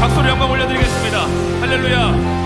박수로 영광 올려드리겠습니다. 할렐루야.